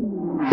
thank